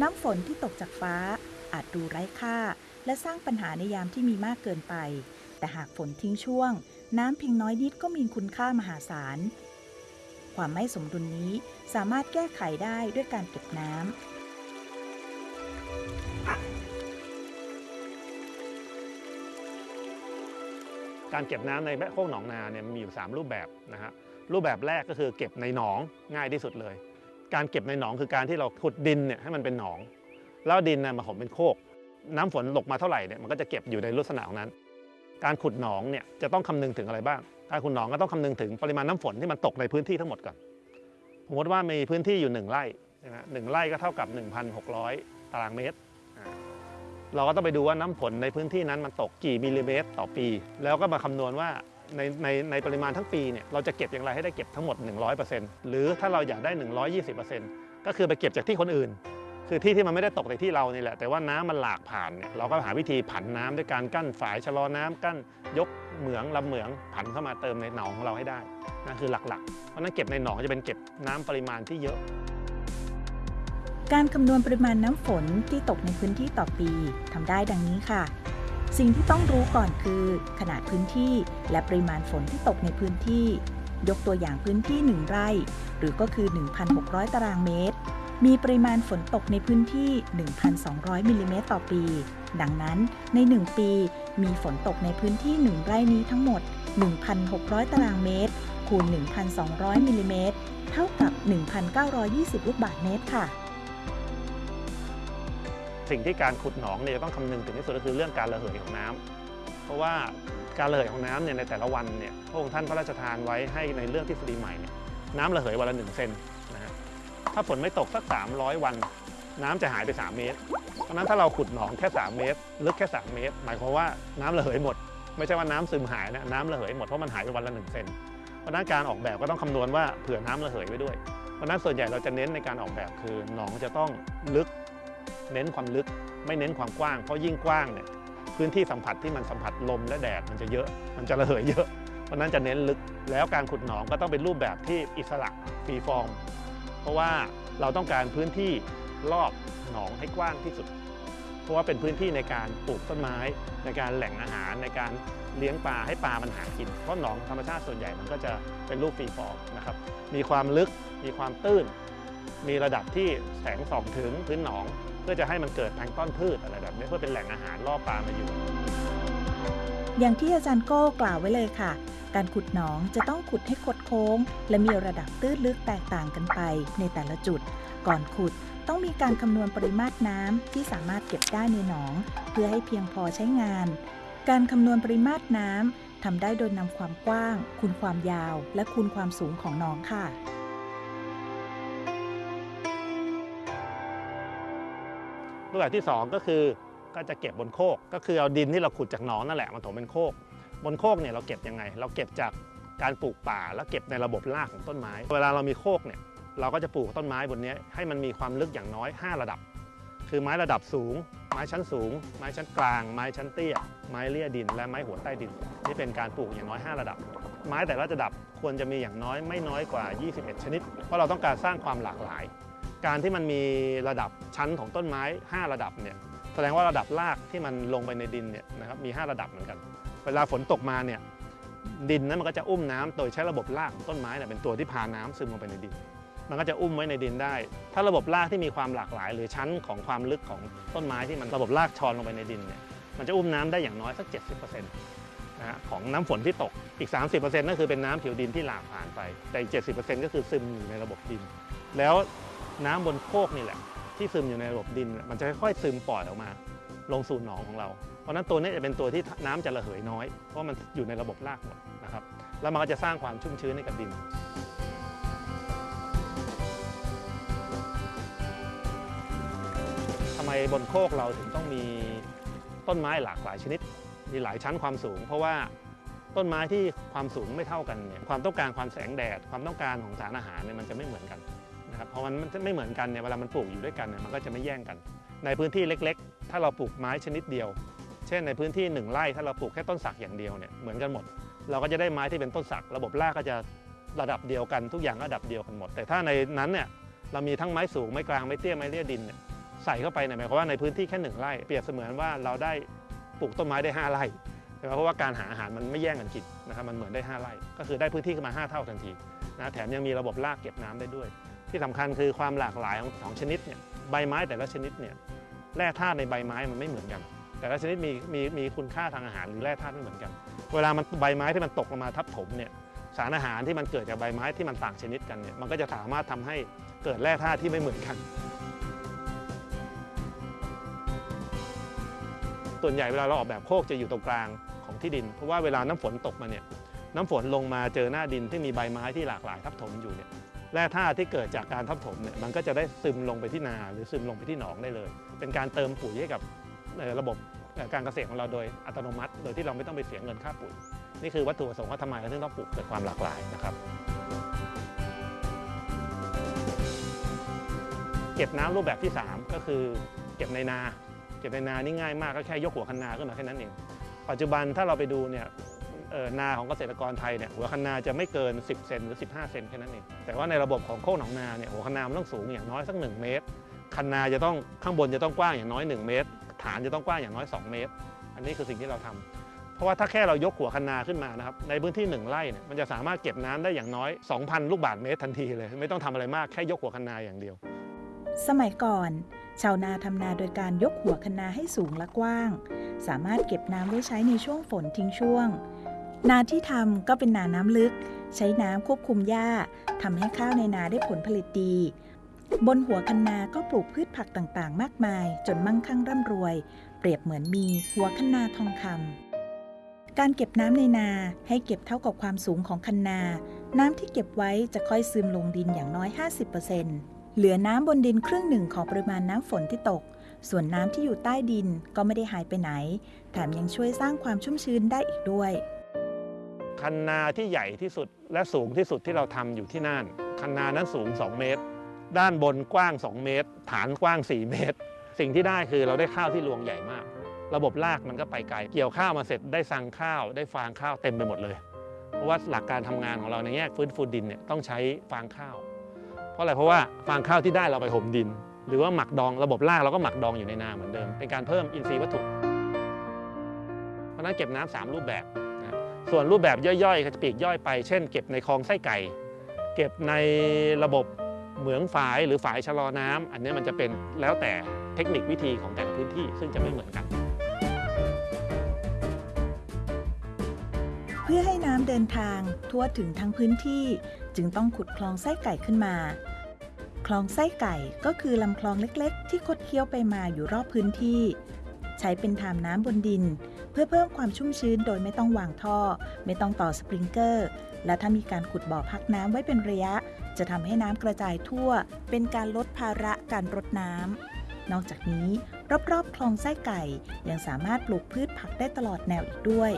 น้ำฝนที่ตกจากฟ้า อาจดูไร้ค่า และสร้างปัญหาในยามที่มีมากเกินไป แต่หากฝนทิ้งช่วง น้ำเพียงน้อยนิดก็มีคุณค่ามหาศาล ความไม่สมดุลนี้สามารถแก้ไขได้ด้วยการเก็บน้ำ การเก็บน้ำในแม่โคกหนองนาเนี่ยมีอยู่ 3 รูปแบบนะฮะรูปแบบแรกก็คือเก็บในหนองง่ายที่สุดเลย การเก็บในหนองคือการที่เราขุดดินเนี่ยให้มันเป็นหนอง แล้วดินน่ะมาผมเป็นโคก น้ำฝนตกมาเท่าไหร่เนี่ยมันก็จะเก็บอยู่ในลักษณะของนั้น การขุดหนองเนี่ยจะต้องคำนึงถึงอะไรบ้างการขุดหนองก็ต้องคำนึงถึงปริมาณน้ำฝนที่มันตกในพื้นที่ทั้งหมดก่อนสมมติว่ามีพื้นที่อยู่ 1 ไร่ใช่ไหมหนึ่งไร่ก็เท่ากับ 1,600 ตารางเมตร เราก็ต้องไปดูว่าน้ำฝนในพื้นที่นั้นมันตกกี่มิลลิเมตรต่อปี แล้วก็มาคำนวณว่าในในในปริมาณทั้งปีเนี่ยเราจะเก็บอย่างไรให้ได้เก็บทั้งหมด 100%หรือถ้าเราอยากได้ 120%ก็คือไปเก็บจากที่คนอื่น คือที่ที่มันไม่ได้ตกในที่เรานี่แหละ แต่ว่าน้ำมันหลากผ่านเนี่ยเราก็หาวิธีผันน้ำด้วยการกั้นฝายชะลอน้ำกั้นยกเหมืองลำเหมืองผันเข้ามาเติมในหนองของเราให้ได้นั่นคือหลักๆเพราะฉะนั้นเก็บในหนองจะเป็นเก็บน้ำปริมาณที่เยอะ การคำนวณปริมาณน้ำฝนที่ตกในพื้นที่ต่อปีทำได้ดังนี้ค่ะ สิ่งที่ต้องรู้ก่อนคือ ขนาดพื้นที่และปริมาณฝนที่ตกในพื้นที่ ยกตัวอย่างพื้นที่ 1 ไร่ หรือก็คือ 1,600 ตารางเมตร มีปริมาณฝนตกในพื้นที่ 1,200มิลลิเมตรต่อปี ดังนั้นใน 1 ปี มีฝนตกในพื้นที่ 1 ไร่นี้ทั้งหมด 1,600 ตารางเมตร คูณ 1,200มิลลิเมตรเท่ากับ 1,920 ลูกบาศก์เมตรค่ะ สิ่งที่การขุดหนองเนี่ยจะต้องคำนึงถึงที่สุดก็คือเรื่องการระเหยของน้ำเพราะว่าการระเหยของน้ำเนี่ยในแต่ละวันเนี่ยพระองค์ท่านพระราชทานไว้ให้ในเรื่องทฤษฎีใหม่เนี่ยน้ำระเหยวันละหนึ่งเซนนะฮะถ้าฝนไม่ตกสัก 300 วัน น้ำจะหายไป 3 เมตร เพราะนั้นถ้าเราขุดหนองแค่ 3 เมตร ลึกแค่ 3 เมตร หมายความว่าน้ำระเหยหมด ไม่ใช่ว่าน้ำซึมหายนะน้ำระเหยหมดเพราะมันหายไปวันละ1เซนเพราะนั้นการออกแบบก็ต้องคำนวณว่าเผื่อน้ำระเหยไว้ด้วย เพราะนั้นส่วนใหญ่เราจะเน้นในการออกแบบคือหนองจะต้องลึก เน้นความลึก ไม่เน้นความกว้าง เพราะยิ่งกว้างเนี่ยพื้นที่สัมผัสที่มันสัมผัสลมและแดดมันจะเยอะ มันจะระเหยเยอะ เพราะนั้นจะเน้นลึก แล้วการขุดหนองก็ต้องเป็นรูปแบบที่อิสระฟรีฟอร์ม เพราะว่าเราต้องการพื้นที่รอบหนองให้กว้างที่สุด เพราะว่าเป็นพื้นที่ในการปลูกต้นไม้ ในการแหล่งอาหาร ในการเลี้ยงปลาให้ปลามันหากิน เพราะหนองธรรมชาติส่วนใหญ่มันก็จะเป็นรูปฟรีฟอร์มนะครับ มีความลึก มีความตื้น มีระดับที่แสงส่องถึงพื้นหนอง เพื่อจะให้มันเกิดแพลงต้นพืชอะไรแบบนี้เพื่อเป็นแหล่งอาหารล่อปลามาอยู่ อย่างที่อาจารย์โก้กล่าวไว้เลยค่ะ การขุดหนองจะต้องขุดให้คดโค้ง และมีระดับตื้นลึกแตกต่างกันไปในแต่ละจุด ก่อนขุดต้องมีการคำนวณปริมาตรน้ำที่สามารถเก็บได้ในหนอง เพื่อให้เพียงพอใช้งาน การคำนวณปริมาตรน้ำทำได้โดยนำความกว้าง คูณความยาว และคูณความสูงของหนองค่ะ รูปแบบที่ 2 ก็คือก็จะเก็บบนโคก ก็คือเอาดินที่เราขุดจากหนองนั่นแหละมาถมเป็นโคก บนโคกเนี่ยเราเก็บยังไง เราเก็บจากการปลูกป่าแล้วเก็บในระบบรากของต้นไม้ เวลาเรามีโคกเนี่ยเราก็จะปลูกต้นไม้บนนี้ให้มันมีความลึกอย่างน้อย 5 ระดับ คือไม้ระดับสูง ไม้ชั้นสูง ไม้ชั้นกลาง ไม้ชั้นเตี้ย ไม้เลี่ยดิน และไม้หัวใต้ดิน นี่เป็นการปลูกอย่างน้อย 5 ระดับ ไม้แต่ละระดับควรจะมีอย่างน้อยไม่น้อยกว่า 21 ชนิด เพราะเราต้องการสร้างความหลากหลาย การที่มันมีระดับชั้นของต้นไม้ 5 ระดับเนี่ยแสดงว่าระดับรากที่มันลงไปในดินเนี่ยนะครับมี 5 ระดับเหมือนกัน เวลาฝนตกมาเนี่ยดินนั้นมันก็จะอุ้มน้ำโดยใช้ระบบรากของต้นไม้เนี่ยเป็นตัวที่พาน้ำซึมลงไปในดิน มันก็จะอุ้มไว้ในดินได้ ถ้าระบบรากที่มีความหลากหลาย หรือชั้นของความลึกของต้นไม้ที่มันระบบรากชอนลงไปในดินเนี่ยมันจะอุ้มน้ำได้อย่างน้อยสัก 70%นะของน้ำฝนที่ตกอีก 30%นั่นคือเป็นน้ำผิวดินที่หลากผ่านไป แต่อีก 70%ก็คือซึมอยู่ในระบบดิน แล้ว น้ำบนโคกนี่แหละ ที่ซึมอยู่ในระบบดิน มันจะค่อยๆซึมปล่อยออกมา ลงสู่หนองของเรา เพราะนั้นตัวนี้จะเป็นตัวที่น้ำจะระเหยน้อย เพราะมันอยู่ในระบบรากหมดนะครับ แล้วมันก็จะสร้างความชุ่มชื้นให้กับดินทำไมบนโคกเราถึงต้องมีต้นไม้หลากหลายชนิด มีหลายชั้นความสูง เพราะว่าต้นไม้ที่ความสูงไม่เท่ากันเนี่ยความต้องการความแสงแดด ความต้องการของสารอาหารเนี่ยมันจะไม่เหมือนกัน นะครับเพราะมันไม่เหมือนกันเนี่ยเวลามันปลูกอยู่ด้วยกันเนี่ยมันก็จะไม่แย่งกัน ในพื้นที่เล็กๆ ถ้าเราปลูกไม้ชนิดเดียว เช่นในพื้นที่หนึ่งไร่ถ้าเราปลูกแค่ต้นสักอย่างเดียวเนี่ยเหมือนกันหมด เราก็จะได้ไม้ที่เป็นต้นสัก ระบบรากก็จะระดับเดียวกันทุกอย่างระดับเดียวกันหมด แต่ถ้าในนั้นเนี่ยเรามีทั้งไม้สูงไม้กลางไม้เตี้ยไม้เลี่ยดินเนี่ยใส่เข้าไปเนี่ยหมายความว่าในพื้นที่แค่หนึ่งไร่เปรียบเสมือนว่าเราได้ปลูกต้นไม้ได้ห้าไร่ใช่ไหมเพราะว่าการหาอาหารมันไม่แย่งกันกินนะครับมันเหมือนได้ห้าไร่ ก็คือได้พื้นที่ขึ้นมาห้าเท่าทันทีนะแถมยังมีระบบรากเก็บน้ำได้ด้วย ที่สำคัญคือความหลากหลายของของชนิดเนี่ยใบไม้แต่ละชนิดเนี่ยแร่ธาตุในใบไม้มันไม่เหมือนกัน แต่ละชนิดมีมีมีคุณค่าทางอาหารหรือแร่ธาตุไม่เหมือนกัน เวลามันใบไม้ที่มันตกลงมาทับถมเนี่ยสารอาหารที่มันเกิดจากใบไม้ที่มันต่างชนิดกันเนี่ยมันก็จะสามารถทำให้เกิดแร่ธาตุที่ไม่เหมือนกัน ส่วนใหญ่เวลาเราออกแบบโคกจะอยู่ตรงกลางของที่ดิน เพราะว่าเวลาน้ำฝนตกมาเนี่ยน้ำฝนลงมาเจอหน้าดินที่มีใบไม้ที่หลากหลายทับถมอยู่เนี่ย แร่ธาตุที่เกิดจากการทับถมเนี่ยมันก็จะได้ซึมลงไปที่นาหรือซึมลงไปที่หนองได้เลย เป็นการเติมปุ๋ยให้กับระบบการเกษตรของเราโดยอัตโนมัติ โดยที่เราไม่ต้องไปเสียเงินค่าปุ๋ย นี่คือวัตถุประสงค์ว่าทำไมเราถึงต้องปลูกเกิดความหลากหลายนะครับ เก็บน้ำรูปแบบที่ 3 ก็คือเก็บในนา เก็บในนานี่ง่ายมากก็แค่ยกหัวคันนาขึ้นมาแค่นั้นเอง ปัจจุบันถ้าเราไปดูเนี่ย นาของเกษตรกรไทยเนี่ยหัวคันนาจะไม่เกิน 10 เซนหรือ 15 เซนแค่นั้นเองแต่ว่าในระบบของโคกหนองนาเนี่ยหัวคันนามันต้องสูงอย่างน้อยสัก 1 เมตร คันนาจะต้องข้างบนจะต้องกว้างอย่างน้อย 1 เมตร ฐานจะต้องกว้างอย่างน้อย 2 เมตร อันนี้คือสิ่งที่เราทำเพราะว่าถ้าแค่เรายกหัวคันนาขึ้นมานะครับในพื้นที่ 1ไร่เนี่ยมันจะสามารถเก็บน้ำได้อย่างน้อย 2,000 ลูกบาศก์เมตรทันทีเลย ไม่ต้องทำอะไรมากแค่ยกหัวคันนาอย่างเดียว สมัยก่อนชาวนาทำนาโดยการยกหัวคะนาให้สูงและกว้าง สามารถเก็บน้ำไว้ใช้ในช่วงฝนทิ้งช่วง นาที่ทำก็เป็นนาน้ำลึก ใช้น้ำควบคุมหญ้าทำให้ข้าวในนาได้ผลผลิตดี บนหัวคันนาก็ปลูกพืชผักต่างๆ มากมาย จนมั่งคั่งร่ำรวย เปรียบเหมือนมีหัวคันนาทองคำการเก็บน้ำในนาให้เก็บเท่ากับความสูงของคันนา น้ำที่เก็บไว้จะค่อยซึมลงดินอย่างน้อย 50%เหลือน้ำบนดินครึ่งหนึ่งของปริมาณน้ำฝนที่ตกส่วนน้ำที่อยู่ใต้ดินก็ไม่ได้หายไปไหน แถมยังช่วยสร้างความชุ่มชื้นได้อีกด้วย คันนาที่ใหญ่ที่สุดและสูงที่สุดที่เราทำอยู่ที่น่าน คันนานั้นสูง 2 เมตร ด้านบนกว้าง 2 เมตร ฐานกว้าง 4 เมตร สิ่งที่ได้คือเราได้ข้าวที่รวงใหญ่มาก ระบบรากมันก็ไปไกล เกี่ยวข้าวมาเสร็จได้สังข้าว ได้ฟางข้าวเต็มไปหมดเลย เพราะว่าหลักการทำงานของเราในแง่ฟื้นฟูดินเนี่ยต้องใช้ฟางข้าว เพราะอะไร เพราะว่าฟางข้าวที่ได้เราไปห่มดิน หรือว่าหมักดอง ระบบรากเราก็หมักดองอยู่ในนาเหมือนเดิม เป็นการเพิ่มอินทรีย์วัตถุ เพราะนั้นเก็บน้ำสามรูปแบบ ส่วนรูปแบบย่อยๆก็จะปีกย่อยไป เช่น เก็บในคลองไส้ไก่ เก็บในระบบเหมืองฝายหรือฝายชะลอน้ำอันนี้มันจะเป็นแล้วแต่เทคนิควิธีของแต่ละพื้นที่ซึ่งจะไม่เหมือนกัน เพื่อให้น้ำเดินทางทั่วถึงทั้งพื้นที่ จึงต้องขุดคลองไส้ไก่ขึ้นมา คลองไส้ไก่ก็คือลำคลองเล็กๆ ที่คดเคี้ยวไปมาอยู่รอบพื้นที่ ใช้เป็นทามน้ำบนดิน เพื่อเพิ่มความชุ่มชื้นโดยไม่ต้องวางท่อ ไม่ต้องต่อสปริงเกอร์ และถ้ามีการขุดบ่อพักน้ำไว้เป็นระยะ จะทำให้น้ำกระจายทั่ว เป็นการลดภาระการรดน้ำนอกจากนี้ รอบๆ คลองไส้ไก่ ยังสามารถปลูกพืชผักได้ตลอดแนวอีกด้วย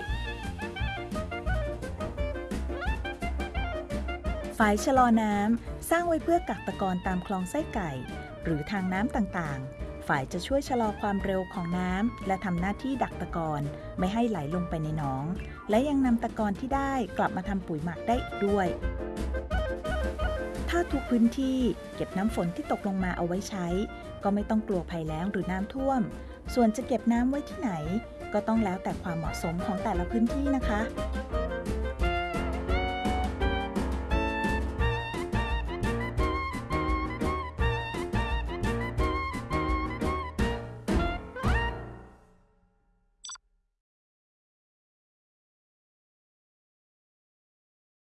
ฝายชะลอน้ำสร้างไว้เพื่อกักตะกอนตามคลองไส้ไก่ หรือทางน้ำต่างๆ ฝ่ายจะช่วยชะลอความเร็วของน้ำและทำหน้าที่ดักตะกอนไม่ให้ไหลลงไปในหนอง และยังนำตะกอนที่ได้กลับมาทำปุ๋ยหมักได้อีกด้วย ถ้าทุกพื้นที่เก็บน้ำฝนที่ตกลงมาเอาไว้ใช้ ก็ไม่ต้องกลัวภัยแล้งหรือน้ำท่วม ส่วนจะเก็บน้ำไว้ที่ไหน ก็ต้องแล้วแต่ความเหมาะสมของแต่ละพื้นที่นะคะ